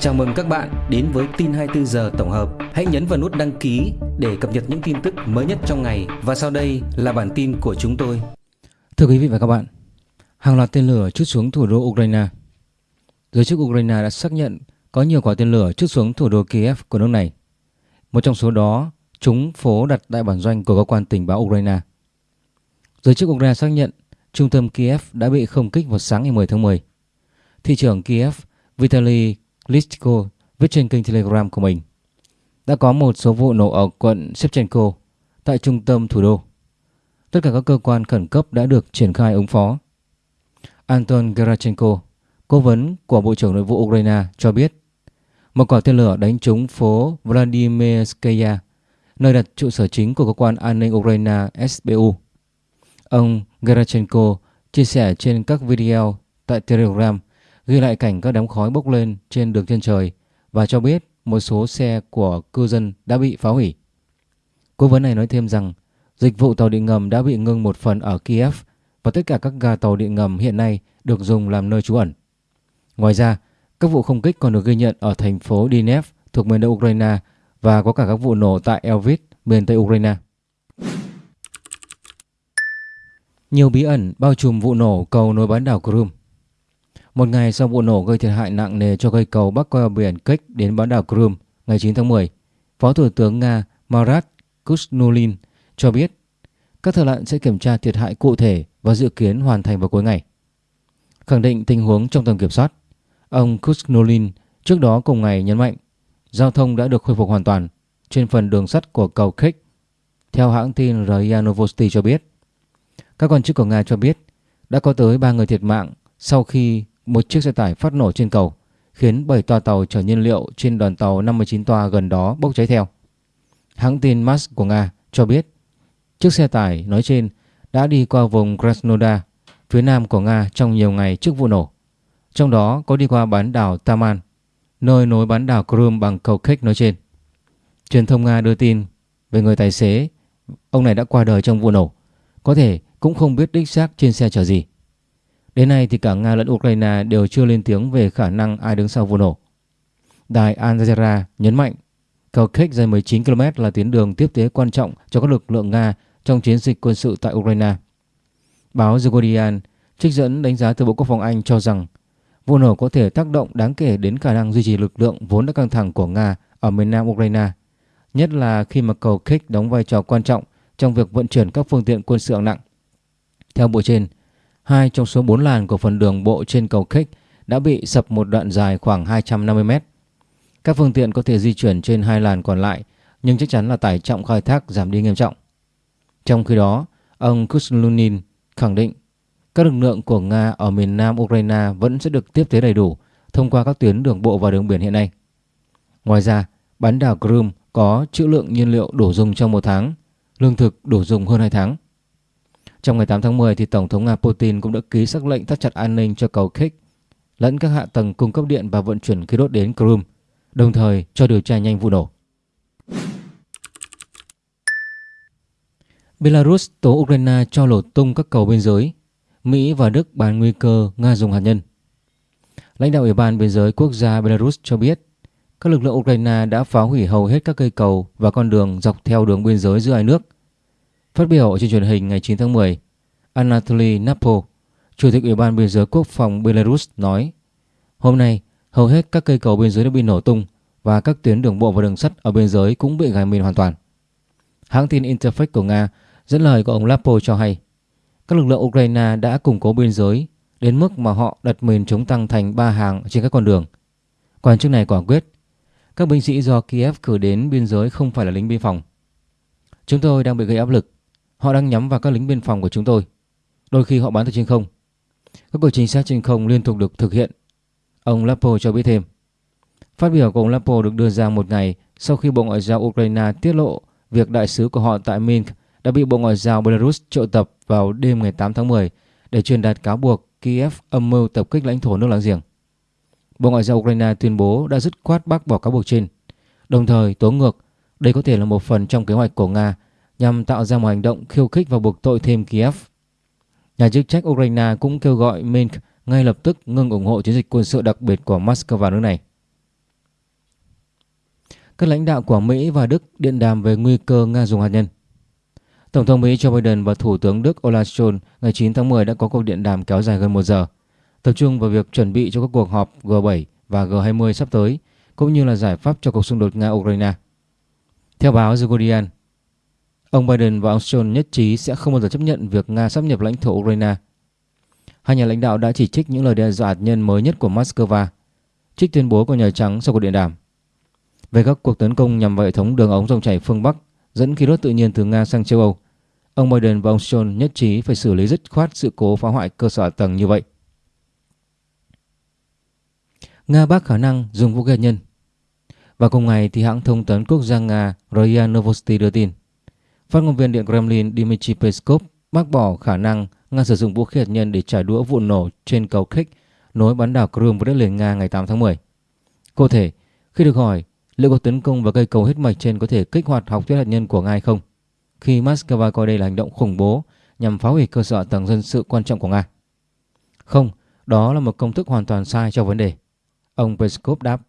Chào mừng các bạn đến với tin 24 giờ tổng hợp. Hãy nhấn vào nút đăng ký để cập nhật những tin tức mới nhất trong ngày và sau đây là bản tin của chúng tôi. Thưa quý vị và các bạn, hàng loạt tên lửa chút xuống thủ đô Ukraine. Giới chức Ukraine đã xác nhận có nhiều quả tên lửa chút xuống thủ đô Kiev của nước này. Một trong số đó, chúng phố đặt tại bản doanh của cơ quan tình báo Ukraine. Giới chức Ukraine xác nhận trung tâm Kiev đã bị không kích vào sáng ngày 10 tháng 10. Thị trưởng Kiev Vitaly Listico viết trên kênh Telegram của mình. Đã có một số vụ nổ ở quận Shevchenko tại trung tâm thủ đô. Tất cả các cơ quan khẩn cấp đã được triển khai ứng phó. Anton Gerachenko, cố vấn của Bộ trưởng Nội vụ Ukraine cho biết một quả tên lửa đánh trúng phố Vladimirskaya, nơi đặt trụ sở chính của cơ quan an ninh Ukraine SBU. Ông Gerachenko chia sẻ trên các video tại Telegram ghi lại cảnh các đám khói bốc lên trên đường chân trời và cho biết một số xe của cư dân đã bị phá hủy. Cố vấn này nói thêm rằng dịch vụ tàu điện ngầm đã bị ngưng một phần ở Kiev và tất cả các ga tàu điện ngầm hiện nay được dùng làm nơi trú ẩn. Ngoài ra, các vụ không kích còn được ghi nhận ở thành phố Dinev thuộc miền đông Ukraine và có cả các vụ nổ tại Elvis, miền tây Ukraine. Nhiều bí ẩn bao trùm vụ nổ cầu nối bán đảo Crimea. Một ngày sau vụ nổ gây thiệt hại nặng nề cho cây cầu bắc qua biển Kech đến bán đảo Crimea ngày 9 tháng 10, Phó Thủ tướng Nga Marat Kusnulin cho biết các thợ lặn sẽ kiểm tra thiệt hại cụ thể và dự kiến hoàn thành vào cuối ngày. Khẳng định tình huống trong tầm kiểm soát, ông Kusnulin trước đó cùng ngày nhấn mạnh giao thông đã được khôi phục hoàn toàn trên phần đường sắt của cầu Kech. Theo hãng tin RIA Novosti cho biết, các quan chức của Nga cho biết đã có tới 3 người thiệt mạng sau khi một chiếc xe tải phát nổ trên cầu, khiến 7 toa tàu chở nhiên liệu trên đoàn tàu 59 toa gần đó bốc cháy theo. Hãng tin MAS của Nga cho biết chiếc xe tải nói trên đã đi qua vùng Krasnodar, phía nam của Nga trong nhiều ngày trước vụ nổ. Trong đó có đi qua bán đảo Taman, nơi nối bán đảo Crimea bằng cầu khách nói trên. Truyền thông Nga đưa tin về người tài xế, ông này đã qua đời trong vụ nổ, có thể cũng không biết đích xác trên xe chở gì. Đến nay thì cả Nga lẫn Ukraine đều chưa lên tiếng về khả năng ai đứng sau vụ nổ. Đài Al Jazeera nhấn mạnh cầu Kerch dài 19 km là tuyến đường tiếp tế quan trọng cho các lực lượng Nga trong chiến dịch quân sự tại Ukraine. Báo The Guardian trích dẫn đánh giá từ Bộ Quốc phòng Anh cho rằng vụ nổ có thể tác động đáng kể đến khả năng duy trì lực lượng vốn đã căng thẳng của Nga ở miền nam Ukraine, nhất là khi mà cầu Kerch đóng vai trò quan trọng trong việc vận chuyển các phương tiện quân sự hạng nặng. Theo bộ trên, Hai trong số 4 làn của phần đường bộ trên cầu Kech đã bị sập một đoạn dài khoảng 250 mét. Các phương tiện có thể di chuyển trên hai làn còn lại nhưng chắc chắn là tải trọng khai thác giảm đi nghiêm trọng. Trong khi đó, ông Kuslunin khẳng định các lực lượng của Nga ở miền nam Ukraine vẫn sẽ được tiếp tế đầy đủ thông qua các tuyến đường bộ và đường biển hiện nay. Ngoài ra, bán đảo Crimea có trữ lượng nhiên liệu đủ dùng trong một tháng, lương thực đủ dùng hơn 2 tháng. Trong ngày 8 tháng 10 thì Tổng thống Nga Putin cũng đã ký sắc lệnh thắt chặt an ninh cho cầu Kech lẫn các hạ tầng cung cấp điện và vận chuyển khí đốt đến Crimea, đồng thời cho điều tra nhanh vụ nổ. Belarus tố Ukraine cho lổ tung các cầu biên giới. Mỹ và Đức bàn nguy cơ Nga dùng hạt nhân. Lãnh đạo Ủy ban Biên giới Quốc gia Belarus cho biết các lực lượng Ukraine đã phá hủy hầu hết các cây cầu và con đường dọc theo đường biên giới giữa hai nước – Phát biểu trên truyền hình ngày 9 tháng 10, Anatoly Napo, Chủ tịch Ủy ban Biên giới Quốc phòng Belarus nói Hôm nay, hầu hết các cây cầu biên giới đã bị nổ tung và các tuyến đường bộ và đường sắt ở biên giới cũng bị gài mìn hoàn toàn. Hãng tin Interfax của Nga dẫn lời của ông Lapo cho hay các lực lượng Ukraine đã củng cố biên giới đến mức mà họ đặt mìn chống tăng thành ba hàng trên các con đường. Quan chức này quả quyết các binh sĩ do Kiev cử đến biên giới không phải là lính biên phòng. Chúng tôi đang bị gây áp lực Họ đang nhắm vào các lính biên phòng của chúng tôi. Đôi khi họ bắn từ trên không. Các cuộc trinh sát trên không liên tục được thực hiện. Ông Lapo cho biết thêm. Phát biểu của ông Lapo được đưa ra một ngày sau khi Bộ Ngoại giao Ukraine tiết lộ việc đại sứ của họ tại Minsk đã bị Bộ Ngoại giao Belarus triệu tập vào đêm ngày 8 tháng 10 để truyền đạt cáo buộc Kiev âm mưu tập kích lãnh thổ nước láng giềng. Bộ Ngoại giao Ukraine tuyên bố đã dứt khoát bác bỏ cáo buộc trên, đồng thời tố ngược đây có thể là một phần trong kế hoạch của Nga nhằm tạo ra một hành động khiêu khích và buộc tội thêm Kiev. Nhà chức trách Ukraine cũng kêu gọi Minsk ngay lập tức ngừng ủng hộ chiến dịch quân sự đặc biệt của Moscow nước này. các lãnh đạo của Mỹ và Đức điện đàm về nguy cơ Nga dùng hạt nhân. Tổng thống Mỹ Joe Biden và Thủ tướng Đức Olaf Scholz ngày 9 tháng 10 đã có cuộc điện đàm kéo dài gần 1 giờ, tập trung vào việc chuẩn bị cho các cuộc họp G7 và G20 sắp tới, cũng như là giải pháp cho cuộc xung đột Nga-Ukraine. Theo báo The Guardian, ông Biden và ông Scholz nhất trí sẽ không bao giờ chấp nhận việc Nga sắp nhập lãnh thổ Ukraine. Hai nhà lãnh đạo đã chỉ trích những lời đe dọa hạt nhân mới nhất của Moscow, trích tuyên bố của Nhà Trắng sau cuộc điện đàm. Về các cuộc tấn công nhằm vào hệ thống đường ống dòng chảy phương Bắc dẫn khí đốt tự nhiên từ Nga sang châu Âu, ông Biden và ông Scholz nhất trí phải xử lý dứt khoát sự cố phá hoại cơ sở tầng như vậy. Nga bác khả năng dùng vũ khí hạt nhân. Và cùng ngày thì hãng thông tấn quốc gia Nga RIA Novosti đưa tin, phát ngôn viên Điện Kremlin Dmitry Peskov bác bỏ khả năng Nga sử dụng vũ khí hạt nhân để trả đũa vụ nổ trên cầu Kerch nối bán đảo Crimea với đất liền Nga ngày 8 tháng 10. Cụ thể, khi được hỏi liệu cuộc tấn công vào cây cầu huyết mạch trên có thể kích hoạt học thuyết hạt nhân của Nga hay không, khi Moscow coi đây là hành động khủng bố nhằm phá hủy cơ sở tầng dân sự quan trọng của Nga. Không, đó là một công thức hoàn toàn sai cho vấn đề. Ông Peskov đáp.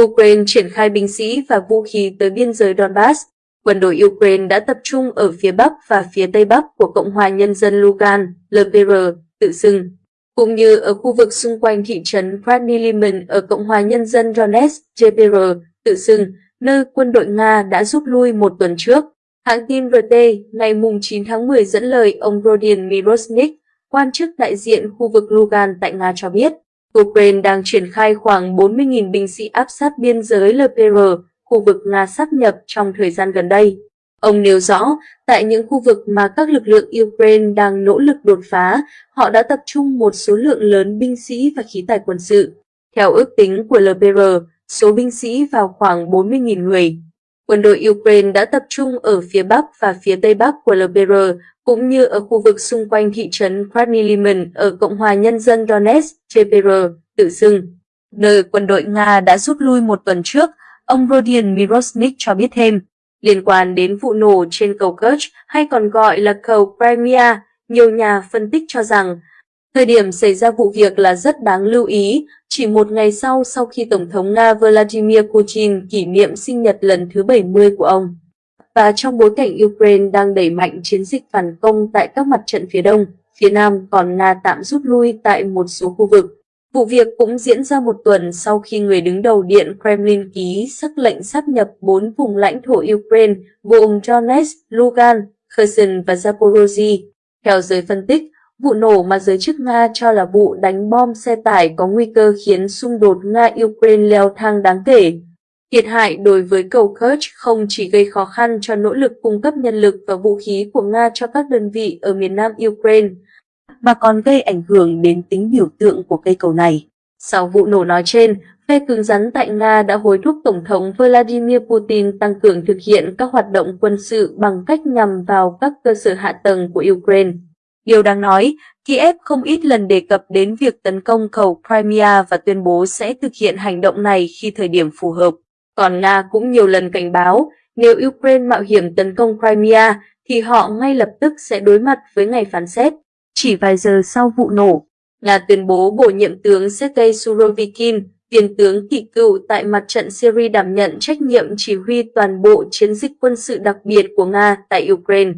Ukraine triển khai binh sĩ và vũ khí tới biên giới Donbass. Quân đội Ukraine đã tập trung ở phía Bắc và phía Tây Bắc của Cộng hòa Nhân dân Lugan, LPR, tự xưng, cũng như ở khu vực xung quanh thị trấn Krasny ở Cộng hòa Nhân dân Donetsk, JPR, tự xưng, nơi quân đội Nga đã rút lui một tuần trước. Hãng tin RT ngày 9 tháng 10 dẫn lời ông Rodion Mirosnik, quan chức đại diện khu vực Lugan tại Nga cho biết, Ukraine đang triển khai khoảng 40.000 binh sĩ áp sát biên giới LPR, khu vực Nga sắp nhập trong thời gian gần đây. Ông nêu rõ, tại những khu vực mà các lực lượng Ukraine đang nỗ lực đột phá, họ đã tập trung một số lượng lớn binh sĩ và khí tài quân sự. Theo ước tính của LPR, số binh sĩ vào khoảng 40.000 người. Quân đội Ukraine đã tập trung ở phía Bắc và phía Tây Bắc của LPR, cũng như ở khu vực xung quanh thị trấn Krasny ở Cộng hòa Nhân dân Donetsk, CPR, tự xưng. Nơi quân đội Nga đã rút lui một tuần trước, ông Rodion Mirosnik cho biết thêm. Liên quan đến vụ nổ trên cầu Kerch hay còn gọi là cầu Crimea, nhiều nhà phân tích cho rằng thời điểm xảy ra vụ việc là rất đáng lưu ý, chỉ một ngày sau sau khi Tổng thống Nga Vladimir Putin kỷ niệm sinh nhật lần thứ 70 của ông. Và trong bối cảnh Ukraine đang đẩy mạnh chiến dịch phản công tại các mặt trận phía đông, phía nam còn Nga tạm rút lui tại một số khu vực. Vụ việc cũng diễn ra một tuần sau khi người đứng đầu Điện Kremlin ký sắc lệnh sắp nhập bốn vùng lãnh thổ Ukraine gồm Donetsk, Lugan, Kherson và Zaporozhye. Theo giới phân tích, vụ nổ mà giới chức Nga cho là vụ đánh bom xe tải có nguy cơ khiến xung đột Nga-Ukraine leo thang đáng kể. Thiệt hại đối với cầu Kerch không chỉ gây khó khăn cho nỗ lực cung cấp nhân lực và vũ khí của Nga cho các đơn vị ở miền nam Ukraine, mà còn gây ảnh hưởng đến tính biểu tượng của cây cầu này. Sau vụ nổ nói trên, phe cứng rắn tại Nga đã hối thúc Tổng thống Vladimir Putin tăng cường thực hiện các hoạt động quân sự bằng cách nhằm vào các cơ sở hạ tầng của Ukraine. Điều đáng nói, Kiev không ít lần đề cập đến việc tấn công cầu Crimea và tuyên bố sẽ thực hiện hành động này khi thời điểm phù hợp. Còn Nga cũng nhiều lần cảnh báo, nếu Ukraine mạo hiểm tấn công Crimea, thì họ ngay lập tức sẽ đối mặt với ngày phán xét. Chỉ vài giờ sau vụ nổ, Nga tuyên bố bổ nhiệm tướng Sergei Surovikin, tiền tướng kỵ cựu tại mặt trận Syria đảm nhận trách nhiệm chỉ huy toàn bộ chiến dịch quân sự đặc biệt của Nga tại Ukraine.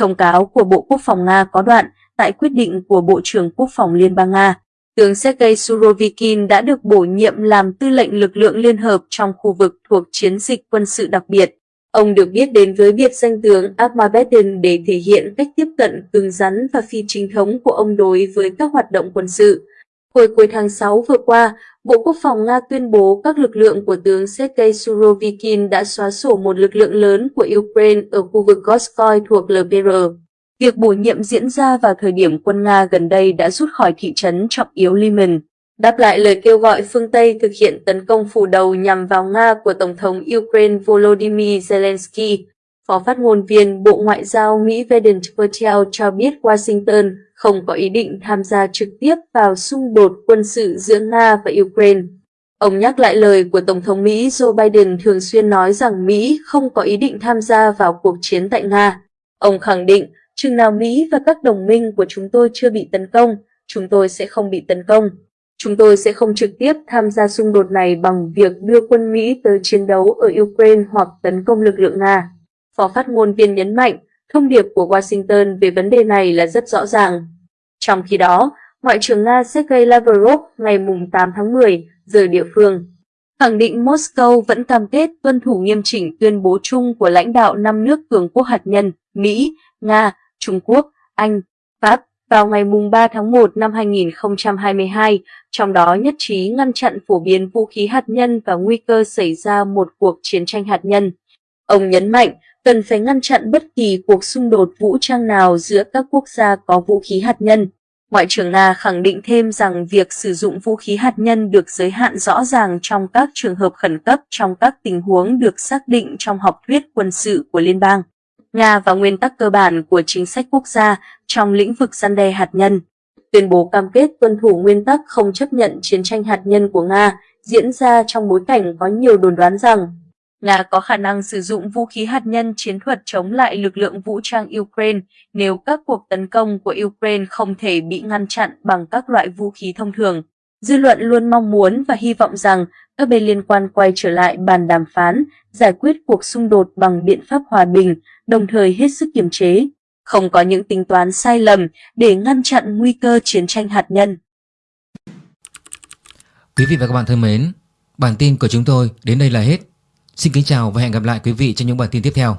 Thông cáo của Bộ Quốc phòng Nga có đoạn tại quyết định của Bộ trưởng Quốc phòng Liên bang Nga. Tướng Sergei Surovikin đã được bổ nhiệm làm tư lệnh lực lượng liên hợp trong khu vực thuộc chiến dịch quân sự đặc biệt. Ông được biết đến với biệt danh tướng Armageddon để thể hiện cách tiếp cận cứng rắn và phi chính thống của ông đối với các hoạt động quân sự. Hồi cuối tháng 6 vừa qua, Bộ Quốc phòng Nga tuyên bố các lực lượng của tướng Sergei Surovikin đã xóa sổ một lực lượng lớn của Ukraine ở khu vực Goskoy thuộc LPR. Việc bổ nhiệm diễn ra vào thời điểm quân Nga gần đây đã rút khỏi thị trấn trọng yếu Liman. Đáp lại lời kêu gọi phương Tây thực hiện tấn công phủ đầu nhằm vào Nga của Tổng thống Ukraine Volodymyr Zelensky, Phó phát ngôn viên Bộ Ngoại giao Mỹ Vedant Patel cho biết Washington không có ý định tham gia trực tiếp vào xung đột quân sự giữa Nga và Ukraine. Ông nhắc lại lời của Tổng thống Mỹ Joe Biden thường xuyên nói rằng Mỹ không có ý định tham gia vào cuộc chiến tại Nga. Ông khẳng định, chừng nào Mỹ và các đồng minh của chúng tôi chưa bị tấn công, chúng tôi sẽ không bị tấn công. Chúng tôi sẽ không trực tiếp tham gia xung đột này bằng việc đưa quân Mỹ tới chiến đấu ở Ukraine hoặc tấn công lực lượng Nga. Phó phát ngôn viên nhấn mạnh, thông điệp của Washington về vấn đề này là rất rõ ràng. Trong khi đó, Ngoại trưởng Nga Sergei Lavrov ngày 8 tháng 10 giờ địa phương khẳng định Moscow vẫn cam kết tuân thủ nghiêm chỉnh tuyên bố chung của lãnh đạo năm nước cường quốc hạt nhân Mỹ, Nga, Trung Quốc, Anh, Pháp vào ngày 3 tháng 1 năm 2022, trong đó nhất trí ngăn chặn phổ biến vũ khí hạt nhân và nguy cơ xảy ra một cuộc chiến tranh hạt nhân. Ông nhấn mạnh cần phải ngăn chặn bất kỳ cuộc xung đột vũ trang nào giữa các quốc gia có vũ khí hạt nhân. Ngoại trưởng Nga khẳng định thêm rằng việc sử dụng vũ khí hạt nhân được giới hạn rõ ràng trong các trường hợp khẩn cấp trong các tình huống được xác định trong học thuyết quân sự của liên bang. Nga và nguyên tắc cơ bản của chính sách quốc gia trong lĩnh vực gian đe hạt nhân. Tuyên bố cam kết tuân thủ nguyên tắc không chấp nhận chiến tranh hạt nhân của Nga diễn ra trong bối cảnh có nhiều đồn đoán rằng Nga có khả năng sử dụng vũ khí hạt nhân chiến thuật chống lại lực lượng vũ trang Ukraine nếu các cuộc tấn công của Ukraine không thể bị ngăn chặn bằng các loại vũ khí thông thường. Dư luận luôn mong muốn và hy vọng rằng các bên liên quan quay trở lại bàn đàm phán, giải quyết cuộc xung đột bằng biện pháp hòa bình, đồng thời hết sức kiềm chế, không có những tính toán sai lầm để ngăn chặn nguy cơ chiến tranh hạt nhân. Quý vị và các bạn thân mến, bản tin của chúng tôi đến đây là hết. Xin kính chào và hẹn gặp lại quý vị trong những bản tin tiếp theo.